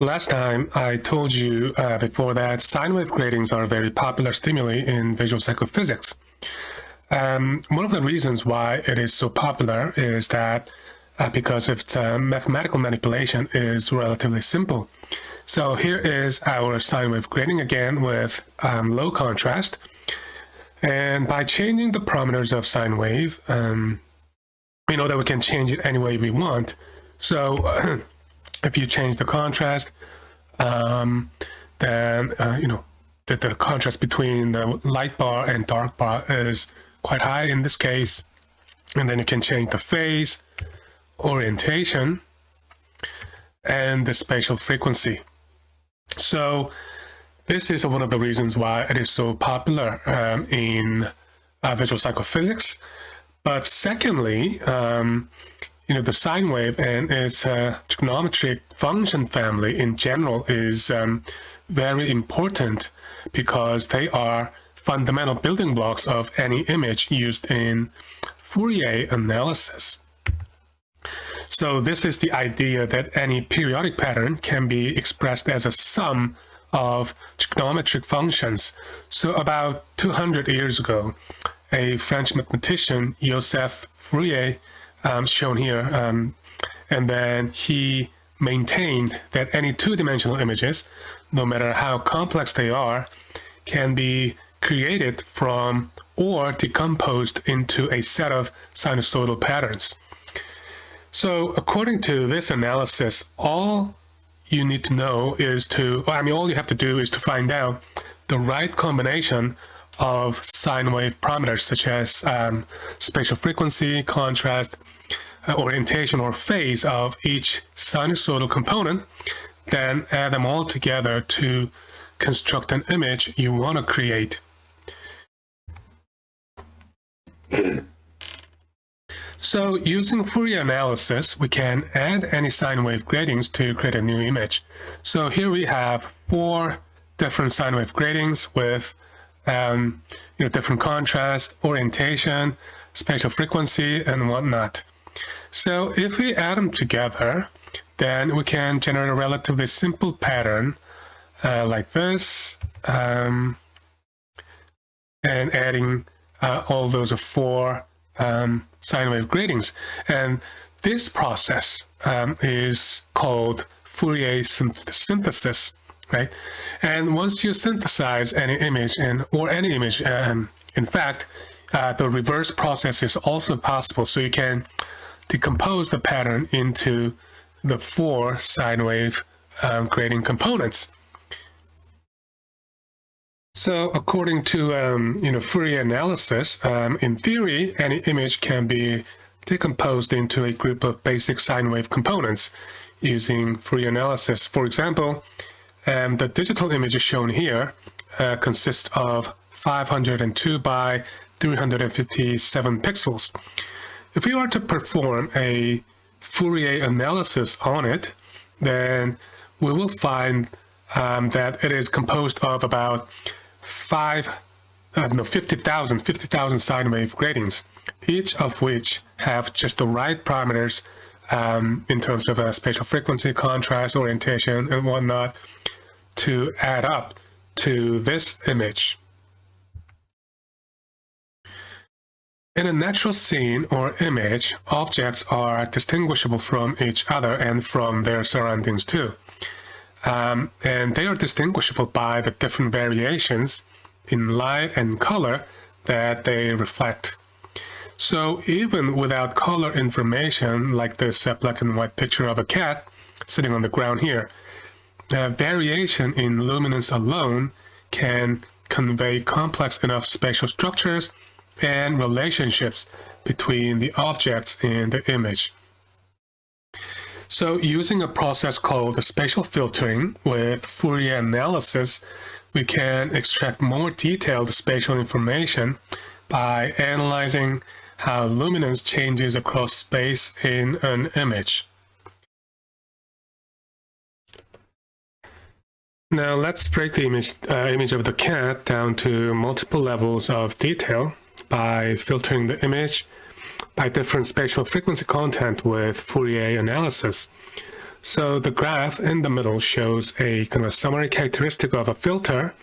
Last time I told you uh, before that sine wave gratings are a very popular stimuli in visual psychophysics. Um, one of the reasons why it is so popular is that uh, because its uh, mathematical manipulation is relatively simple. So here is our sine wave grating again with um, low contrast. And by changing the parameters of sine wave, um, we know that we can change it any way we want. So if you change the contrast, um, then, uh, you know, the, the contrast between the light bar and dark bar is quite high in this case. And then you can change the phase, orientation, and the spatial frequency. So this is one of the reasons why it is so popular um, in uh, visual psychophysics. But secondly, um, you know, the sine wave and its uh, trigonometric function family in general is um, very important because they are fundamental building blocks of any image used in Fourier analysis. So this is the idea that any periodic pattern can be expressed as a sum of trigonometric functions. So about 200 years ago, a French mathematician, Joseph Fourier, um, shown here. Um, and then he maintained that any two-dimensional images, no matter how complex they are, can be created from or decomposed into a set of sinusoidal patterns. So according to this analysis, all you need to know is to, I mean, all you have to do is to find out the right combination of sine wave parameters such as um, spatial frequency, contrast, orientation or phase of each sinusoidal component, then add them all together to construct an image you want to create. so using Fourier analysis, we can add any sine wave gratings to create a new image. So here we have four different sine wave gratings with um, you know, different contrast, orientation, spatial frequency, and whatnot. So if we add them together, then we can generate a relatively simple pattern uh, like this, um, and adding uh, all those four um, sine wave gratings. And this process um, is called Fourier synthesis, right? And once you synthesize any image and or any image, um, in fact, uh, the reverse process is also possible. So you can decompose the pattern into the four sine wave um, components. So according to um, you know Fourier analysis, um, in theory, any image can be decomposed into a group of basic sine wave components using Fourier analysis. For example, um, the digital image shown here uh, consists of 502 by 357 pixels. If we were to perform a Fourier analysis on it, then we will find um, that it is composed of about five, uh, no, 50,000, 50,000 sine wave gratings, each of which have just the right parameters um, in terms of spatial frequency, contrast, orientation, and whatnot to add up to this image. In a natural scene or image, objects are distinguishable from each other and from their surroundings too. Um, and they are distinguishable by the different variations in light and color that they reflect. So even without color information, like this uh, black and white picture of a cat sitting on the ground here, uh, variation in luminance alone can convey complex enough spatial structures and relationships between the objects in the image. So using a process called spatial filtering with Fourier analysis, we can extract more detailed spatial information by analyzing how luminance changes across space in an image. Now let's break the image, uh, image of the cat down to multiple levels of detail by filtering the image by different spatial frequency content with Fourier analysis. So the graph in the middle shows a kind of summary characteristic of a filter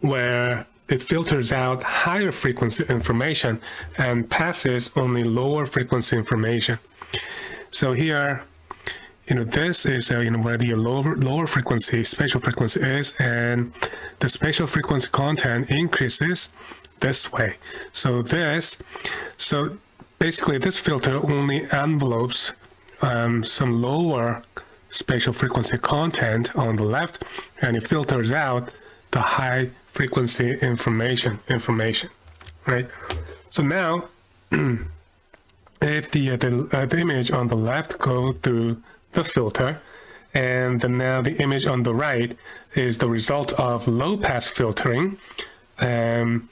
where it filters out higher frequency information and passes only lower frequency information. So here, you know, this is uh, you know where the lower lower frequency spatial frequency is, and the spatial frequency content increases this way. So this, so basically this filter only envelopes um, some lower spatial frequency content on the left, and it filters out the high frequency information information right so now if the uh, the, uh, the image on the left go through the filter and then now the image on the right is the result of low pass filtering um,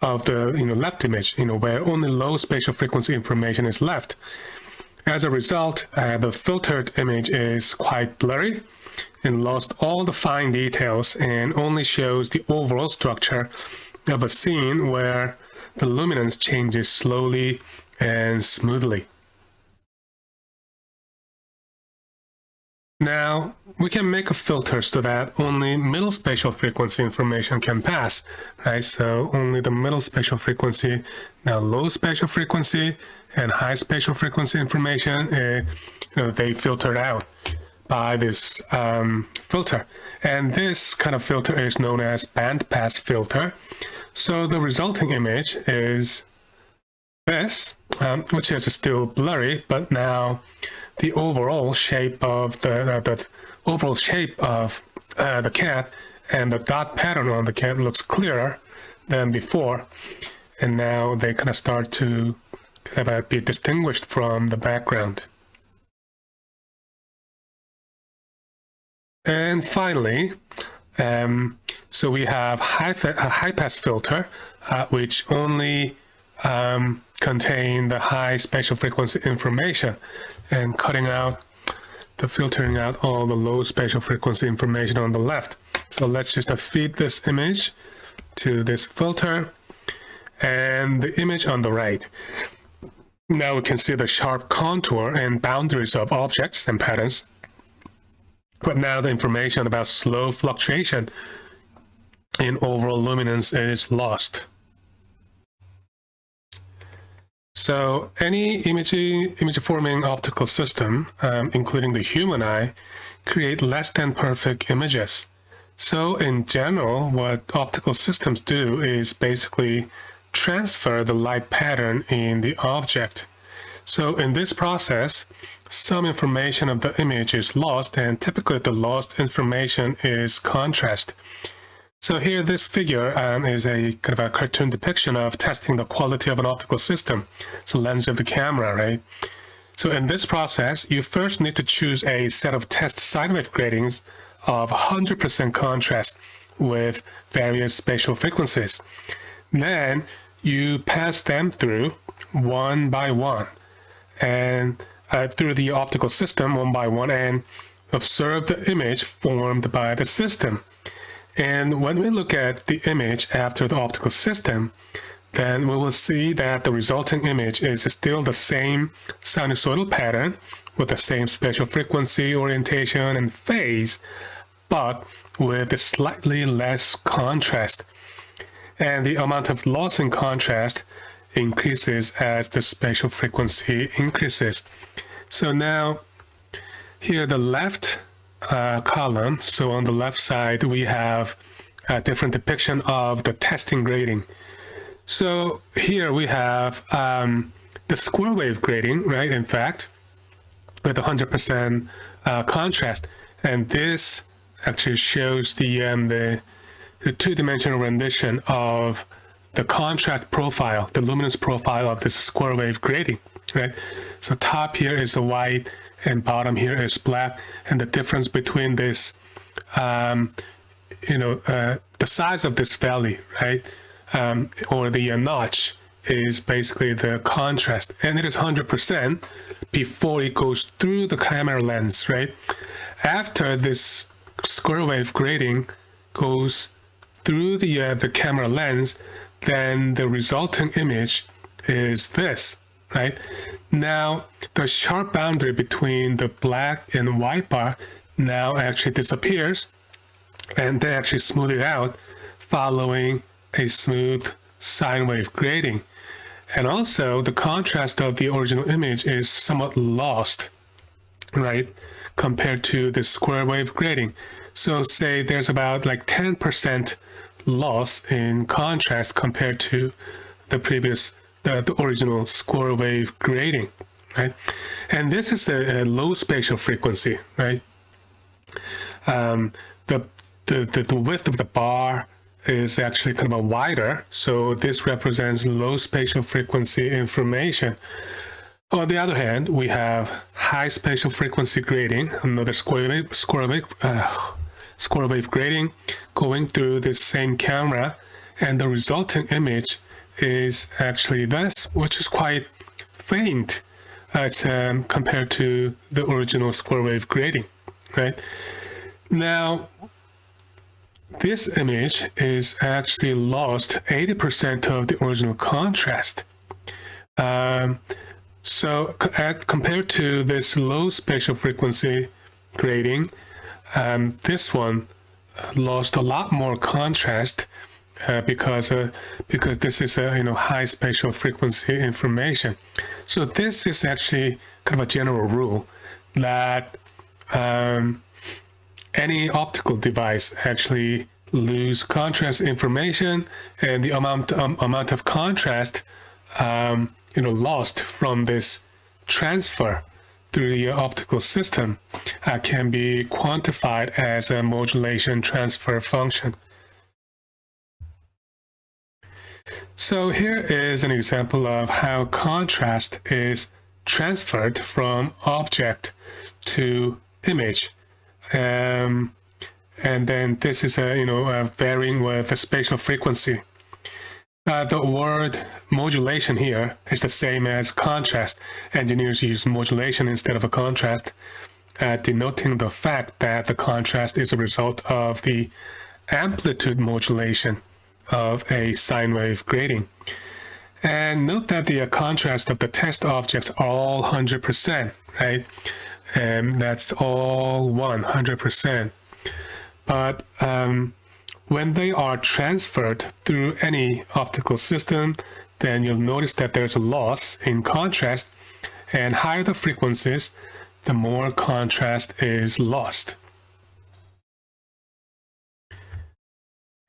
of the you know left image you know where only low spatial frequency information is left as a result uh, the filtered image is quite blurry and lost all the fine details and only shows the overall structure of a scene where the luminance changes slowly and smoothly. Now, we can make a filter so that only middle spatial frequency information can pass, right? So only the middle spatial frequency, now low spatial frequency and high spatial frequency information, uh, you know, they filtered out by this um, filter. And this kind of filter is known as bandpass filter. So the resulting image is this, um, which is still blurry, but now the overall shape of the, uh, the overall shape of uh, the cat and the dot pattern on the cat looks clearer than before. And now they kind of start to kind of be distinguished from the background. And finally, um, so we have high, high pass filter, uh, which only um, contain the high spatial frequency information and cutting out the filtering out all the low spatial frequency information on the left. So let's just feed this image to this filter and the image on the right. Now we can see the sharp contour and boundaries of objects and patterns but now the information about slow fluctuation in overall luminance is lost. So any image, image forming optical system, um, including the human eye, create less than perfect images. So in general, what optical systems do is basically transfer the light pattern in the object. So in this process, some information of the image is lost and typically the lost information is contrast. So here this figure um, is a kind of a cartoon depiction of testing the quality of an optical system. It's the lens of the camera, right? So in this process, you first need to choose a set of test sine wave gratings of 100% contrast with various spatial frequencies. Then you pass them through one by one. And uh, through the optical system one by one and observe the image formed by the system. And when we look at the image after the optical system, then we will see that the resulting image is still the same sinusoidal pattern with the same spatial frequency, orientation, and phase, but with a slightly less contrast. And the amount of loss in contrast increases as the spatial frequency increases. So now here the left uh, column, so on the left side we have a different depiction of the testing grating. So here we have um, the square wave grating, right, in fact, with 100% uh, contrast. And this actually shows the, um, the, the two-dimensional rendition of the contrast profile, the luminance profile of this square wave grating, right? So top here is a white and bottom here is black, and the difference between this, um, you know, uh, the size of this valley, right, um, or the uh, notch is basically the contrast, and it is 100% before it goes through the camera lens, right? After this square wave grating goes through the uh, the camera lens, then the resulting image is this, right? Now, the sharp boundary between the black and white bar now actually disappears, and they actually smooth it out following a smooth sine wave grating. And also, the contrast of the original image is somewhat lost, right, compared to the square wave grating. So say there's about like 10% loss in contrast compared to the previous, the, the original square wave grating, right? And this is a, a low spatial frequency, right? Um, the, the, the, width of the bar is actually kind of a wider, so this represents low spatial frequency information. On the other hand, we have high spatial frequency grating, another square wave, square wave, uh, square wave grating going through the same camera and the resulting image is actually this, which is quite faint as, um, compared to the original square wave grating, right? Now, this image is actually lost 80% of the original contrast. Um, so at, compared to this low spatial frequency grating, um, this one lost a lot more contrast uh, because uh, because this is a you know high spatial frequency information. So this is actually kind of a general rule that um, any optical device actually lose contrast information and the amount um, amount of contrast um, you know lost from this transfer through the optical system uh, can be quantified as a modulation transfer function. So here is an example of how contrast is transferred from object to image. Um, and then this is a, you know, a varying with the spatial frequency. Uh, the word modulation here is the same as contrast. Engineers use modulation instead of a contrast, uh, denoting the fact that the contrast is a result of the amplitude modulation of a sine wave grating. And note that the uh, contrast of the test objects are all 100%, right? And that's all 100%. But um, when they are transferred through any optical system, then you'll notice that there's a loss in contrast and higher the frequencies, the more contrast is lost.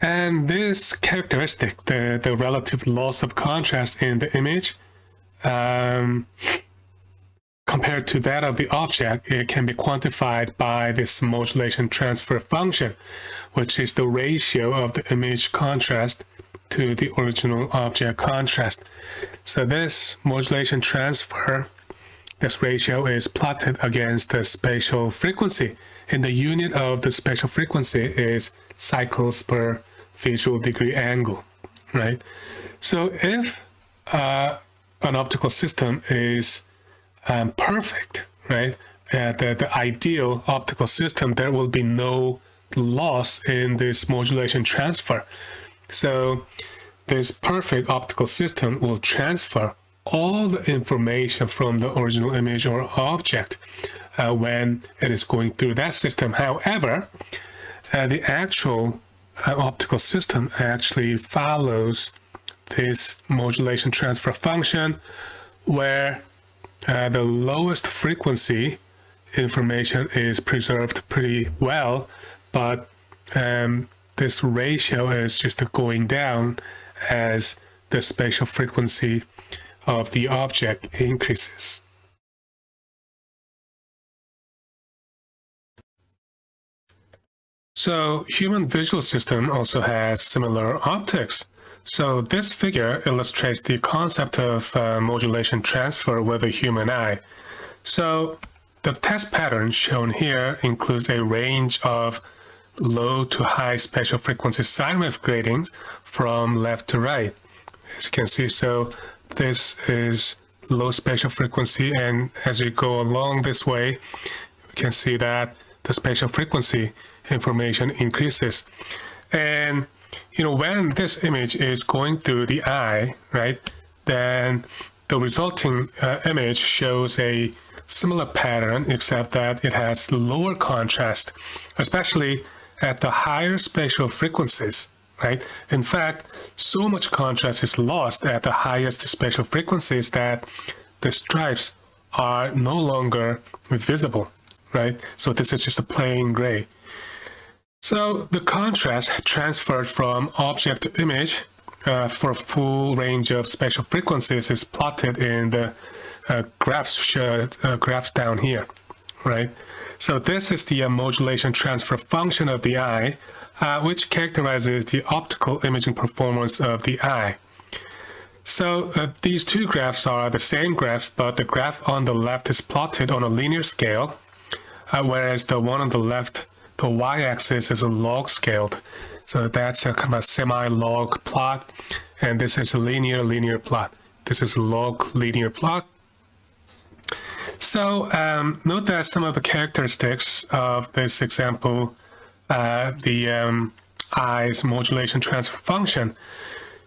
And this characteristic, the, the relative loss of contrast in the image, um, compared to that of the object, it can be quantified by this modulation transfer function, which is the ratio of the image contrast to the original object contrast. So this modulation transfer, this ratio is plotted against the spatial frequency. And the unit of the spatial frequency is cycles per visual degree angle, right? So if uh, an optical system is um, perfect, right? Uh, the, the ideal optical system, there will be no loss in this modulation transfer. So this perfect optical system will transfer all the information from the original image or object uh, when it is going through that system. However, uh, the actual optical system actually follows this modulation transfer function where uh, the lowest frequency information is preserved pretty well, but um, this ratio is just going down as the spatial frequency of the object increases. So human visual system also has similar optics. So this figure illustrates the concept of uh, modulation transfer with a human eye. So the test pattern shown here includes a range of low to high spatial frequency sine wave gratings from left to right. As you can see, so this is low spatial frequency and as you go along this way, you can see that the spatial frequency information increases. And you know, when this image is going through the eye, right, then the resulting uh, image shows a similar pattern except that it has lower contrast, especially at the higher spatial frequencies, right? In fact, so much contrast is lost at the highest spatial frequencies that the stripes are no longer visible, right? So this is just a plain gray. So the contrast transferred from object to image uh, for a full range of spatial frequencies is plotted in the uh, graphs, uh, graphs down here, right? So this is the uh, modulation transfer function of the eye, uh, which characterizes the optical imaging performance of the eye. So uh, these two graphs are the same graphs, but the graph on the left is plotted on a linear scale, whereas the one on the left the y-axis is a log scaled. So that's a kind of semi-log plot, and this is a linear linear plot. This is a log linear plot. So um, note that some of the characteristics of this example, uh, the um, eye's modulation transfer function.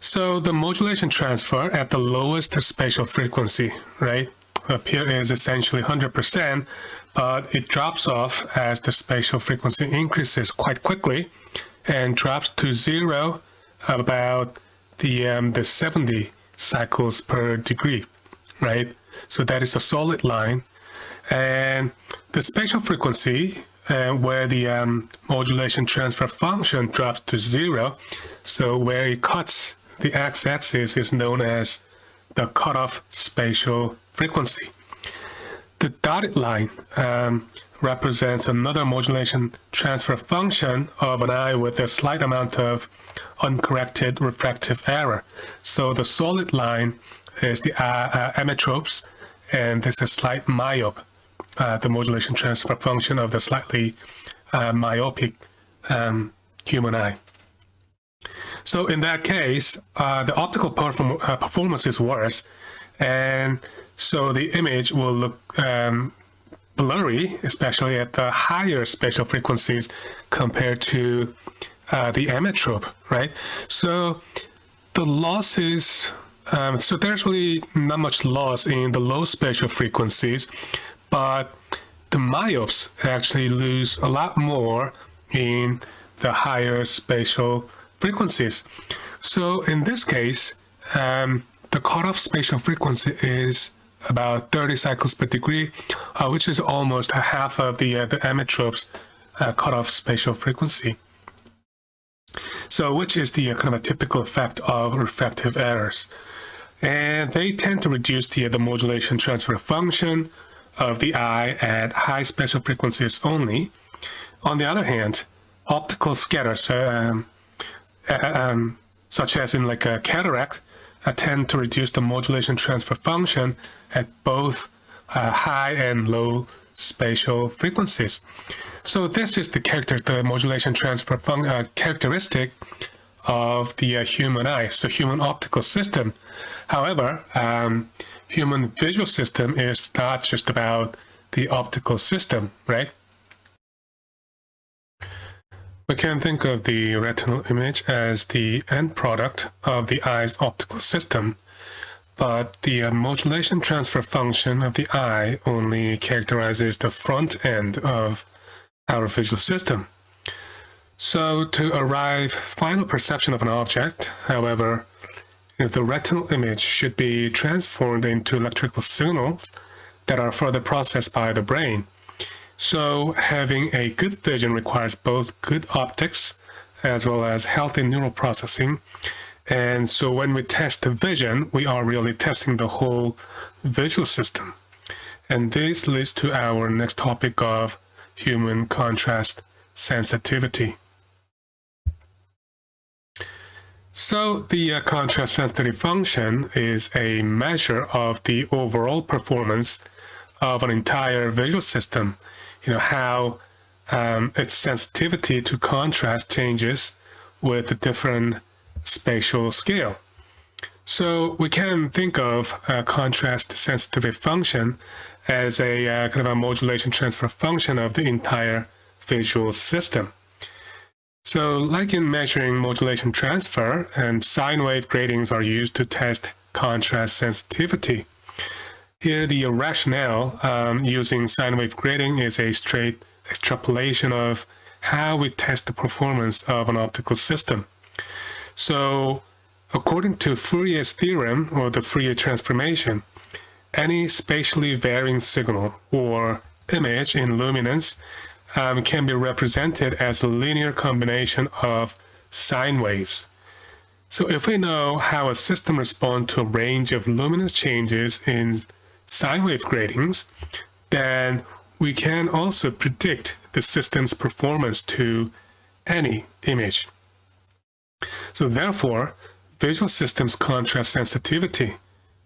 So the modulation transfer at the lowest spatial frequency, right, up here is essentially 100%, but it drops off as the spatial frequency increases quite quickly and drops to zero about the, um, the 70 cycles per degree, right? So that is a solid line. And the spatial frequency uh, where the um, modulation transfer function drops to zero, so where it cuts the x-axis is known as the cutoff spatial frequency. The dotted line um, represents another modulation transfer function of an eye with a slight amount of uncorrected refractive error. So the solid line is the uh, uh, emmetropes, and this is slight myope, uh, the modulation transfer function of the slightly uh, myopic um, human eye. So in that case, uh, the optical perform uh, performance is worse, and so the image will look um, blurry, especially at the higher spatial frequencies compared to uh, the emmetrope, right? So the losses, um, so there's really not much loss in the low spatial frequencies, but the myopes actually lose a lot more in the higher spatial frequencies. So in this case, um, the cutoff spatial frequency is about 30 cycles per degree, uh, which is almost half of the, uh, the emmetrope's uh, cutoff spatial frequency. So which is the uh, kind of a typical effect of refractive errors. And they tend to reduce the, the modulation transfer function of the eye at high spatial frequencies only. On the other hand, optical scatters, um, uh, um, such as in like a cataract, tend to reduce the modulation transfer function at both uh, high and low spatial frequencies. So this is the character, the modulation transfer uh, characteristic of the uh, human eye, so human optical system. However, um, human visual system is not just about the optical system, right? We can think of the retinal image as the end product of the eye's optical system, but the uh, modulation transfer function of the eye only characterizes the front end of our visual system. So to arrive final perception of an object, however, the retinal image should be transformed into electrical signals that are further processed by the brain. So having a good vision requires both good optics as well as healthy neural processing. And so when we test the vision, we are really testing the whole visual system. And this leads to our next topic of human contrast sensitivity. So the uh, contrast sensitivity function is a measure of the overall performance of an entire visual system you know, how um, its sensitivity to contrast changes with a different spatial scale. So we can think of a contrast sensitivity function as a uh, kind of a modulation transfer function of the entire visual system. So like in measuring modulation transfer and sine wave gratings are used to test contrast sensitivity. Here, the rationale um, using sine wave grating is a straight extrapolation of how we test the performance of an optical system. So, according to Fourier's theorem, or the Fourier transformation, any spatially varying signal or image in luminance um, can be represented as a linear combination of sine waves. So if we know how a system responds to a range of luminance changes in sine wave gratings, then we can also predict the system's performance to any image. So therefore, visual systems contrast sensitivity,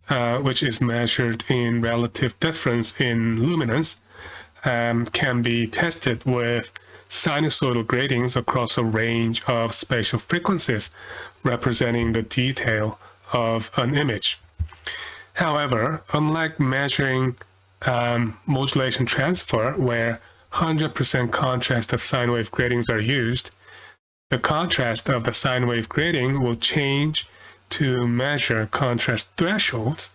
uh, which is measured in relative difference in luminance, um, can be tested with sinusoidal gratings across a range of spatial frequencies representing the detail of an image. However, unlike measuring um, modulation transfer, where 100% contrast of sine wave gratings are used, the contrast of the sine wave grating will change to measure contrast thresholds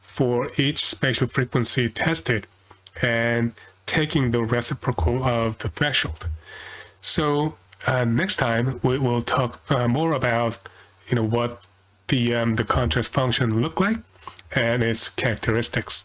for each spatial frequency tested and taking the reciprocal of the threshold. So uh, next time we will talk uh, more about you know what the um, the contrast function look like and its characteristics.